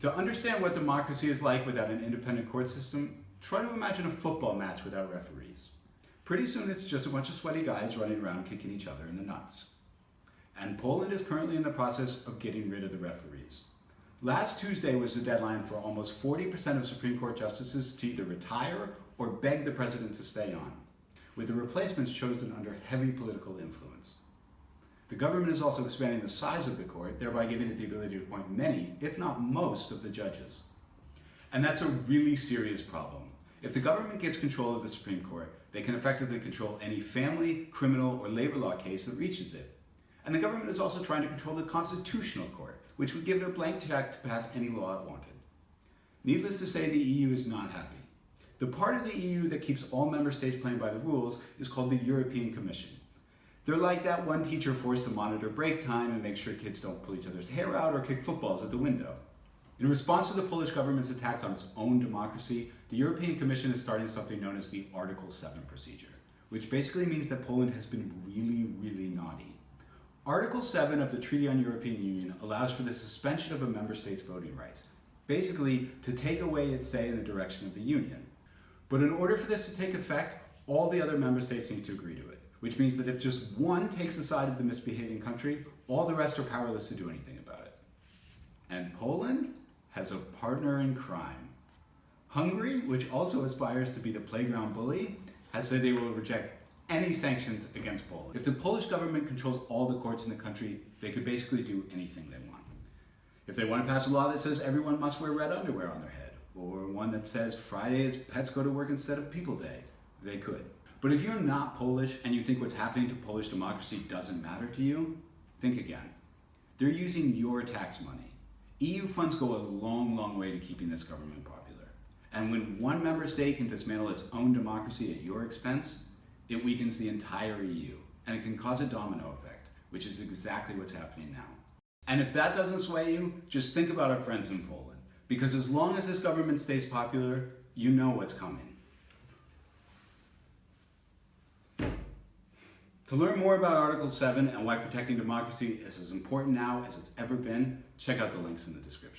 To understand what democracy is like without an independent court system, try to imagine a football match without referees. Pretty soon it's just a bunch of sweaty guys running around kicking each other in the nuts. And Poland is currently in the process of getting rid of the referees. Last Tuesday was the deadline for almost 40% of Supreme Court justices to either retire or beg the president to stay on, with the replacements chosen under heavy political influence. The government is also expanding the size of the court, thereby giving it the ability to appoint many, if not most, of the judges. And that's a really serious problem. If the government gets control of the Supreme Court, they can effectively control any family, criminal, or labor law case that reaches it. And the government is also trying to control the Constitutional Court, which would give it a blank check to pass any law it wanted. Needless to say, the EU is not happy. The part of the EU that keeps all member states playing by the rules is called the European Commission. They're like that one teacher forced to monitor break time and make sure kids don't pull each other's hair out or kick footballs at the window. In response to the Polish government's attacks on its own democracy, the European Commission is starting something known as the Article 7 procedure, which basically means that Poland has been really, really naughty. Article 7 of the Treaty on European Union allows for the suspension of a member state's voting rights, basically to take away its say in the direction of the Union. But in order for this to take effect, all the other member states need to agree to it which means that if just one takes the side of the misbehaving country, all the rest are powerless to do anything about it. And Poland has a partner in crime. Hungary, which also aspires to be the playground bully, has said they will reject any sanctions against Poland. If the Polish government controls all the courts in the country, they could basically do anything they want. If they want to pass a law that says everyone must wear red underwear on their head, or one that says Friday is pets go to work instead of people day, they could. But if you're not Polish and you think what's happening to Polish democracy doesn't matter to you, think again. They're using your tax money. EU funds go a long, long way to keeping this government popular. And when one member state can dismantle its own democracy at your expense, it weakens the entire EU. And it can cause a domino effect, which is exactly what's happening now. And if that doesn't sway you, just think about our friends in Poland. Because as long as this government stays popular, you know what's coming. To learn more about Article 7 and why protecting democracy is as important now as it's ever been, check out the links in the description.